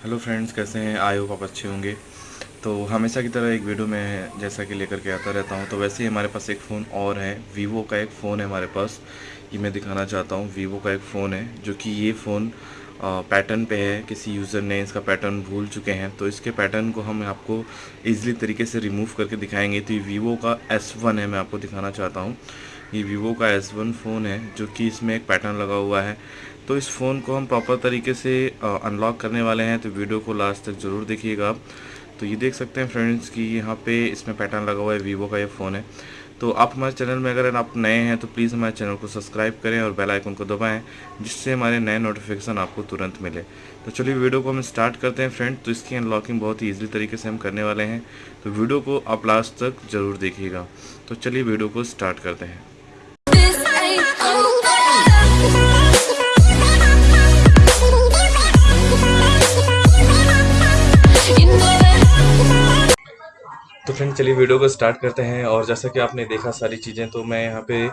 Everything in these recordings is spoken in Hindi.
हेलो फ्रेंड्स कैसे हैं? आई होप आप अच्छे होंगे। तो हमेशा की तरह एक वीडियो में जैसा कि लेकर के आता रहता हूँ। तो वैसे ही हमारे पास एक फ़ोन और है। वीवो का एक फ़ोन है हमारे पास, ये मैं दिखाना चाहता हूँ। वीवो का एक फ़ोन है, जो कि ये फ़ोन पैटर्न पे है। किसी यूज़र ने इसका पैटर्न भूल चुके हैं। तो इसके पैटर्न को हम आपको ईजिली तरीके से रिमूव करके दिखाएँगे। तो ये वीवो का एस वन है, मैं आपको दिखाना चाहता हूँ। ये वीवो का एस वन फ़ोन है, जो कि इसमें एक पैटर्न लगा हुआ है। तो इस फ़ोन को हम प्रॉपर तरीके से अनलॉक करने वाले हैं तो वीडियो को लास्ट तक ज़रूर देखिएगा आप। तो ये देख सकते हैं फ्रेंड्स कि यहाँ पे इसमें पैटर्न लगा हुआ है वीवो का ये फ़ोन है। तो आप हमारे चैनल में अगर आप नए हैं तो प्लीज़ हमारे चैनल को सब्सक्राइब करें और बेल आइकन को दबाएँ, जिससे हमारे नए नोटिफिकेशन आपको तुरंत मिले। तो चलिए वीडियो को हम स्टार्ट करते हैं फ्रेंड तो इसकी अनलॉकिंग बहुत ही ईजिली तरीके से हम करने वाले हैं। तो वीडियो को आप लास्ट तक ज़रूर देखिएगा। तो चलिए वीडियो को स्टार्ट करते हैं। तो फ्रेंड चलिए वीडियो को स्टार्ट करते हैं। और जैसा कि आपने देखा सारी चीज़ें तो मैं यहाँ पे आ,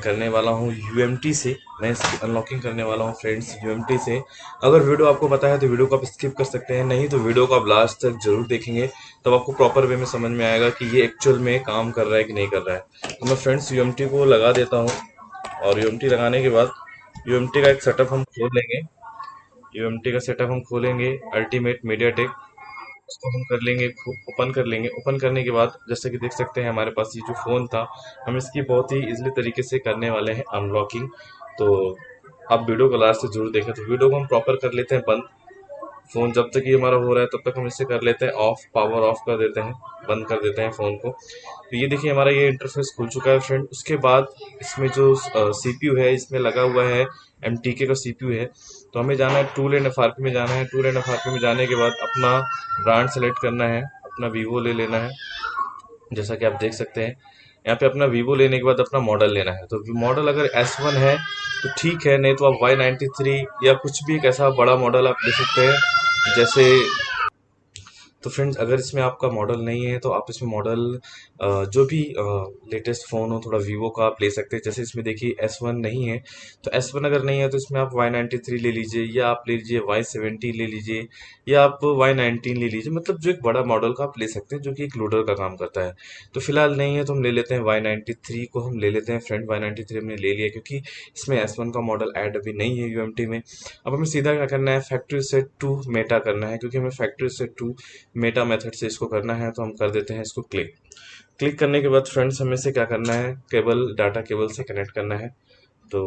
करने वाला हूँ यू से। मैं इसकी अनलॉकिंग करने वाला हूँ फ्रेंड्स यू से। अगर वीडियो आपको पता है तो वीडियो को आप स्किप कर सकते हैं। नहीं तो वीडियो को आप लास्ट तक ज़रूर देखेंगे। तब आपको प्रॉपर वे में समझ में आएगा कि ये एक्चुअल में काम कर रहा है कि नहीं कर रहा है। तो मैं फ्रेंड्स यू को लगा देता हूँ। और यू लगाने के बाद यूएमटी का एक सेटअप हम खोल लेंगे। यू का सेटअप हम खोलेंगे अल्टीमेट मीडिया टेक उसको हम कर लेंगे ओपन कर लेंगे। ओपन करने के बाद, जैसे कि देख सकते हैं, हमारे पास ये जो फ़ोन था, हम इसकी बहुत ही इजली तरीके से करने वाले हैं अनलॉकिंग तो आप वीडियो को लास्ट से ज़रूर देखें। तो वीडियो को हम प्रॉपर कर लेते हैं, बंद। फ़ोन जब तक ये हमारा हो रहा है, तब तक हम इसे कर लेते हैं ऑफ़ पावर ऑफ़ कर देते हैं, बंद कर देते हैं फ़ोन को। तो ये देखिए, हमारा ये इंटरफेस खुल चुका है फ्रेंड उसके बाद इसमें जो सीपीयू है, इसमें लगा हुआ है एम का सीपीयू है। तो हमें जाना है टूल एंड एफ़ में जाना है। टूल एंड एफ़ में जाने के बाद अपना ब्रांड सेलेक्ट करना है, अपना वीवो ले लेना है, जैसा कि आप देख सकते हैं। यहाँ पे अपना वीवो लेने के बाद अपना मॉडल लेना है। तो मॉडल अगर एस वन है तो ठीक है, नहीं तो आप वाई नाइन्टी थ्री या कुछ भी एक ऐसा बड़ा मॉडल आप ले सकते हैं, जैसे तो फ्रेंड्स अगर इसमें आपका मॉडल नहीं है तो आप इसमें मॉडल जो भी लेटेस्ट फ़ोन हो, थोड़ा वीवो का आप ले सकते हैं। जैसे इसमें देखिए एस वन नहीं है तो एस वन अगर नहीं है तो इसमें आप वाई नाइन्टी थ्री ले लीजिए, या आप ले लीजिए वाई सेवेंटी ले लीजिए, या आप वाई नाइनटीन ले लीजिए। मतलब जो एक बड़ा मॉडल का आप ले सकते हैं, जो कि एक लोडर का काम करता है। तो फ़िलहाल नहीं है तो हम ले लेते हैं वाई नाइन्टी थ्री को हम ले लेते हैं। फ्रेंड वाई नाइन्टी थ्री हमने ले लिया, क्योंकि इसमें एस वन का मॉडल ऐड अभी नहीं है यूएमटी में। अब हमें सीधा क्या करना है फैक्ट्री सेट टू मेटा करना है, क्योंकि हमें factory set to meta method से इसको करना है तो हम कर देते हैं इसको क्लिक क्लिक करने के बाद फ्रेंड्स हमें से क्या करना है? केबल डाटा केबल से कनेक्ट करना है। तो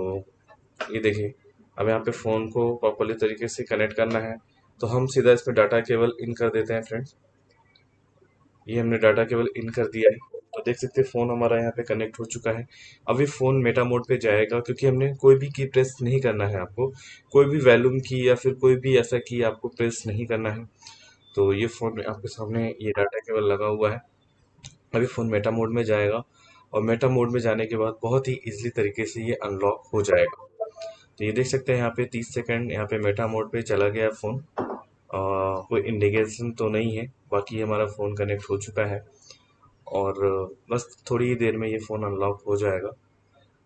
ये देखिए, अब यहाँ पे फ़ोन को प्रॉपरली तरीके से कनेक्ट करना है। तो हम सीधा इसमें डाटा केबल इन कर देते हैं फ्रेंड्स ये हमने डाटा केबल इन कर दिया है। तो देख सकते हैं फ़ोन हमारा यहाँ पे कनेक्ट हो चुका है। अभी फ़ोन मेटा मोड पे जाएगा, क्योंकि हमने कोई भी की प्रेस नहीं करना है आपको। कोई भी वैल्यूम की या फिर कोई भी ऐसा की आपको प्रेस नहीं करना है। तो ये फ़ोन आपके सामने ये डाटा केबल लगा हुआ है। अभी फ़ोन मेटा मोड में जाएगा और मेटा मोड में जाने के बाद बहुत ही ईजिली तरीके से ये अनलॉक हो जाएगा। तो ये देख सकते हैं यहाँ पे 30 सेकंड यहाँ पे मेटा मोड पे चला गया फ़ोन कोई इंडिकेशन तो नहीं है, बाकी हमारा फ़ोन कनेक्ट हो चुका है। और, बस थोड़ी ही देर में ये फ़ोन अनलॉक हो जाएगा।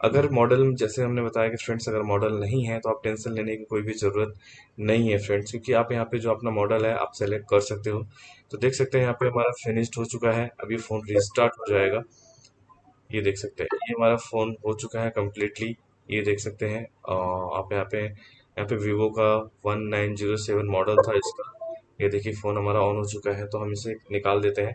अगर मॉडल जैसे हमने बताया कि फ्रेंड्स अगर मॉडल नहीं है तो आप टेंशन लेने की कोई भी ज़रूरत नहीं है फ्रेंड्स क्योंकि आप यहाँ पे जो अपना मॉडल है, आप सेलेक्ट कर सकते हो। तो देख सकते हैं यहाँ पे हमारा फिनिश्ड हो चुका है, अभी फ़ोन रिस्टार्ट हो जाएगा। ये देख सकते हैं, ये हमारा फ़ोन हो चुका है कम्प्लीटली ये देख सकते हैं। आप यहाँ पे यहाँ पे वीवो का वन मॉडल था इसका। ये देखिए फ़ोन हमारा ऑन हो चुका है तो हम इसे निकाल देते हैं।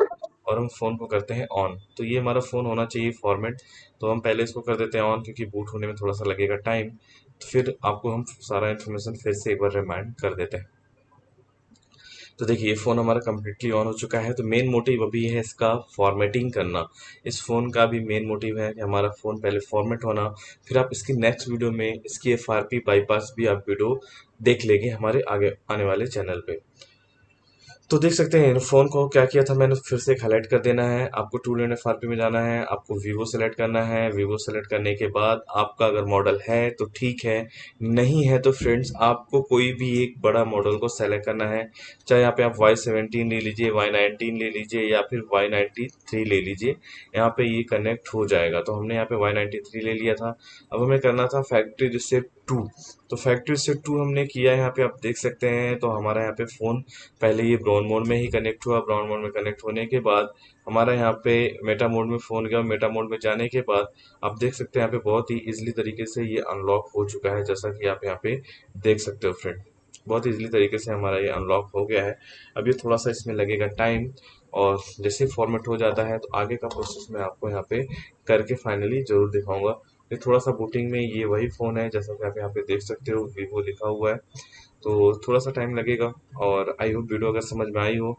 और हम फ़ोन को करते हैं ऑन तो ये हमारा फ़ोन होना चाहिए फॉर्मेट तो हम पहले इसको कर देते हैं ऑन क्योंकि बूट होने में थोड़ा सा लगेगा टाइम तो फिर आपको हम सारा इन्फॉर्मेशन फिर से एक बार रिमाइंड कर देते हैं. तो देखिए, ये फ़ोन हमारा कम्प्लीटली ऑन हो चुका है. तो मेन मोटिव अभी है इसका फॉर्मेटिंग करना. इस फ़ोन का भी मेन मोटिव है कि हमारा फ़ोन पहले फॉर्मेट होना. फिर आप इसकी नेक्स्ट वीडियो में इसकी FRP बाईपास भी आप वीडियो देख लेंगे हमारे आगे आने वाले चैनल पे. तो देख सकते हैं फ़ोन को क्या किया था मैंने, फिर से हाईलाइट कर देना है। आपको टू एंड एफ़ में जाना है, आपको वीवो सेलेक्ट करना है। वीवो सेलेक्ट करने के बाद आपका अगर मॉडल है तो ठीक है। नहीं है तो फ्रेंड्स आपको कोई भी एक बड़ा मॉडल को सेलेक्ट करना है। चाहे यहाँ पे आप वाई सेवनटीन ले लीजिए वाई नाइनटीन ले लीजिए, या फिर वाई नाइन्टी थ्री ले लीजिए, यहाँ पे ये कनेक्ट हो जाएगा। तो हमने यहाँ पे वाई नाइन्टी थ्री ले लिया था। अब हमें करना था फैक्ट्री रिसेट टू तो फैक्ट्री रीसेट टू हमने किया यहाँ पे आप देख सकते हैं। तो हमारा यहाँ पे फ़ोन पहले ये ब्राउन मोड में ही कनेक्ट हुआ। ब्राउन मोड में कनेक्ट होने के बाद हमारा यहाँ पे मेटा मोड में फ़ोन गया मेटा मोड में जाने के बाद आप देख सकते हैं यहाँ पे बहुत ही इजीली तरीके से ये अनलॉक हो चुका है, जैसा कि आप यहाँ पे देख सकते हो फ्रेंड बहुत इजीली तरीके से हमारा ये अनलॉक हो गया है। ये थोड़ा सा इसमें लगेगा टाइम और जैसे फॉर्मेट हो जाता है तो आगे का प्रोसेस मैं आपको यहाँ पे करके फाइनली ज़रूर दिखाऊँगा। ये थोड़ा सा बूटिंग में ये वही फ़ोन है, जैसा कि आप यहाँ पे देख सकते हो वीवो लिखा हुआ है। तो थोड़ा सा टाइम लगेगा और आई होप वीडियो अगर समझ में आई हो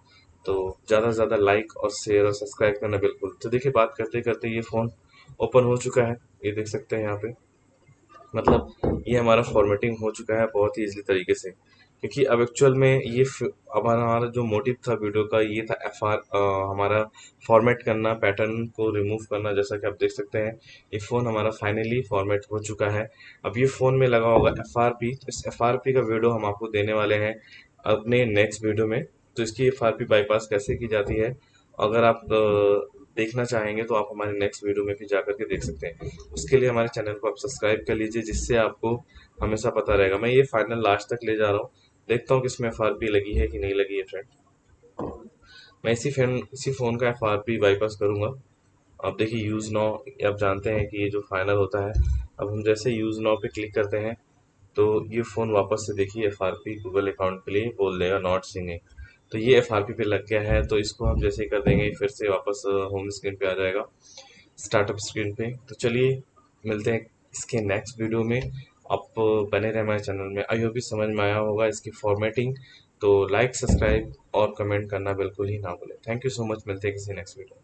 तो ज़्यादा से ज़्यादा लाइक और शेयर और सब्सक्राइब करना बिल्कुल। तो देखिए, बात करते करते ये फ़ोन ओपन हो चुका है, ये देख सकते हैं यहाँ पे। मतलब ये हमारा फॉर्मेटिंग हो चुका है बहुत ही ईजिली तरीके से। क्योंकि अब एक्चुअल में ये अब हमारा जो मोटिव था वीडियो का, ये था एफ़ आर हमारा फॉर्मेट करना पैटर्न को रिमूव करना, जैसा कि आप देख सकते हैं, ये फ़ोन हमारा फाइनली फॉर्मेट हो चुका है। अब ये फ़ोन में लगा होगा एफ़ आर पी इस एफ़ आर पी का वीडियो हम आपको देने वाले हैं अपने नेक्स्ट वीडियो में। तो इसकी एफ़ आर पी बाईपास कैसे की जाती है? अगर आप देखना चाहेंगे तो आप हमारे नेक्स्ट वीडियो में भी जा करके देख सकते हैं। उसके लिए हमारे चैनल को आप सब्सक्राइब कर लीजिए, जिससे आपको हमेशा पता रहेगा। मैं ये फाइनल लास्ट तक ले जा रहा हूँ। देखता हूँ कि इसमें एफआरपी लगी है कि नहीं लगी है फ्रेंड मैं इसी फ़ैन इसी फ़ोन का एफ़ आर पी बाईपास करूँगा। आप देखिए यूज़ नाउ आप जानते हैं कि ये जो फाइनल होता है, अब हम जैसे यूज़ नाउ पे क्लिक करते हैं तो ये फ़ोन वापस से देखिए F R P Google account के लिए बोल देगा नॉट सिंगिंग तो ये एफ़ आर पी पे लग गया है तो इसको हम जैसे ही कर देंगे, फिर से वापस होम स्क्रीन पे आ जाएगा स्टार्टअप स्क्रीन पे. तो चलिए, मिलते हैं इसके नेक्स्ट वीडियो में. आप बने रहें हमारे चैनल में। आई होप भी समझ में आया होगा इसकी फॉर्मेटिंग तो लाइक सब्सक्राइब और कमेंट करना बिल्कुल ही ना भूलें। थैंक यू सो मच मिलते हैं किसी नेक्स्ट वीडियो